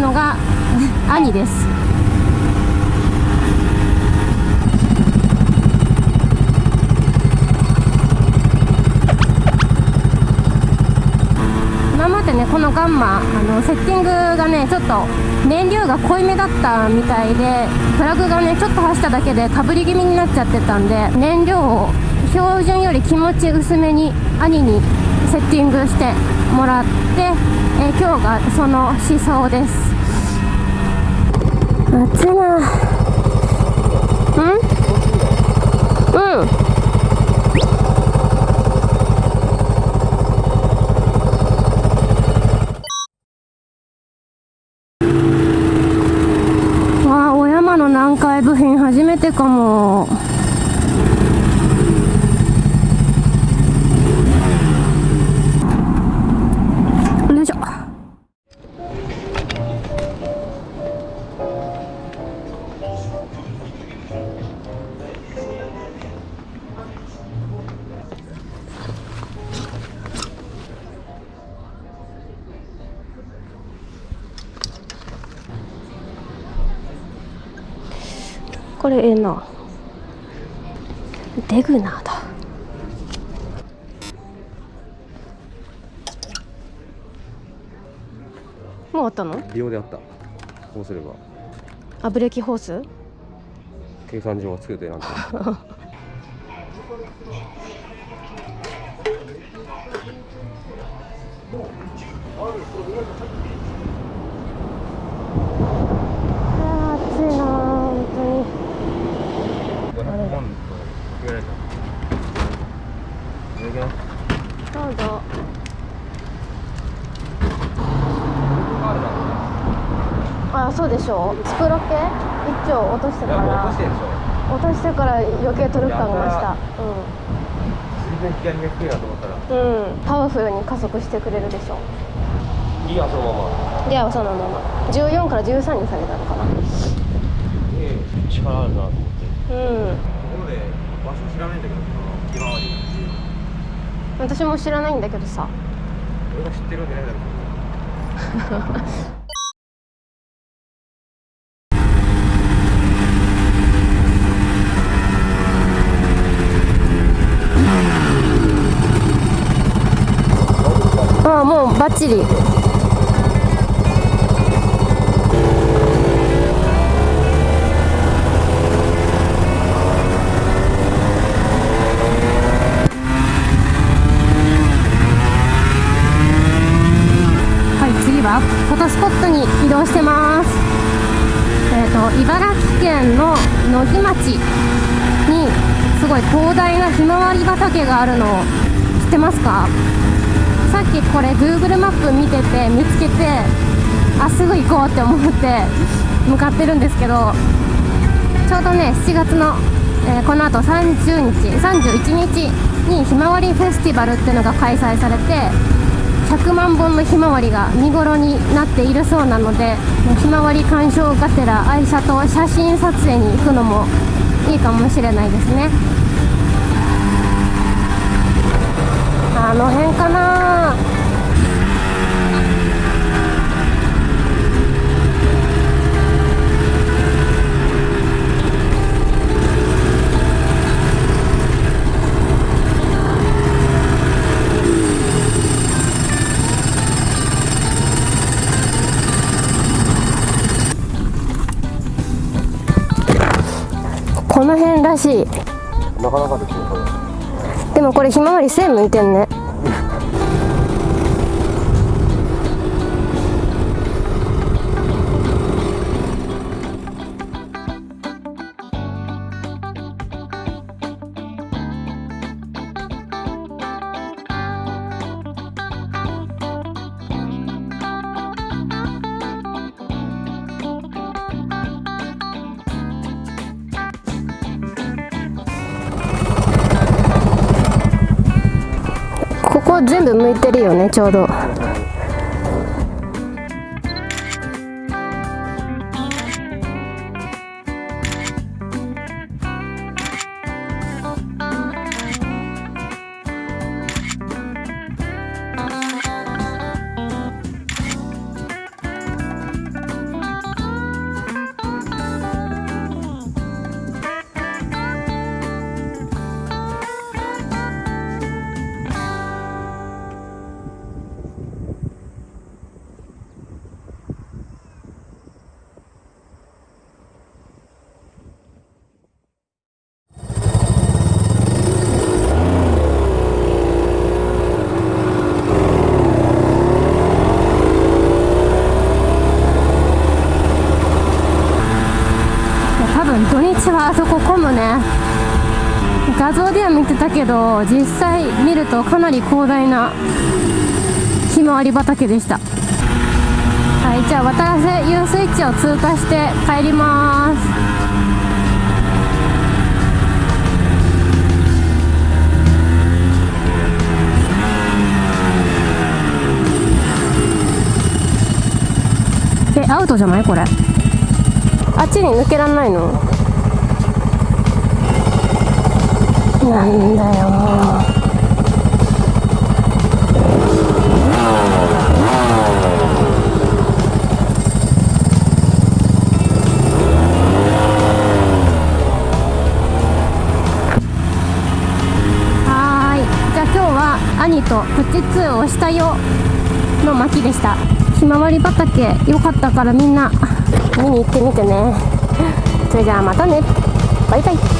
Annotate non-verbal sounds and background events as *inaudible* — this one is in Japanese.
のが兄です。今までねこのガンマあのセッティングがねちょっと燃料が濃いめだったみたいでプラグがねちょっと走っただけでかぶり気味になっちゃってたんで燃料を標準より気持ち薄めに兄にセッティングしてもらって、え今日がその思想です。暑いな。うん？うん。わあお山の南海部品初めてかも。これええな。デグナーだ。もうあったの？利用であった。こうすれば。あブレーキホース？計算上はつけてなんて。あ *laughs* ー暑いな本当に500万と言われたいただきますどうぞあそうでしょう。スプロケ？一丁落としてから。落としてるでしょ。落としてから余計トルク感が増した。全然左が低いなと思ったらうん、うん、パワフルに加速してくれるでしょいいやそのままではその。まま14から13に下げたのかな。ええ力あるなと思って。うん。ところで場所知らないんだけどひまわり私も知らないんだけどさ。俺が知ってるわけないだろ *laughs* ああもうバッチリ。はい次はフォトスポットに移動してます。えっ、と茨城県の野木町にすごい広大なひまわり畑があるの知ってますか？さっきこれ Google マップ見てて見つけてあすぐ行こうって思って向かってるんですけどちょうどね7月の、えーこの後30日31日にひまわりフェスティバルっていうのが開催されて100万本のひまわりが見頃になっているそうなのでひまわり鑑賞がてら愛車と写真撮影に行くのもいいかもしれないですね。あの辺かな。この辺らしい。なかなかででもこれひまわり線向いてんね全部向いてるよねちょうど。そこ混むね。画像では見てたけど実際見るとかなり広大なひまわり畑でした。はいじゃあ渡良瀬遊水地を通過して帰ります。えアウトじゃないこれ。あっちに抜けらんないの？なんだよもうはい。じゃあ今日は兄とプチ2をしたよの巻でした。ひまわり畑よかったからみんな見に行ってみてね。それじゃあまたね。バイバイ。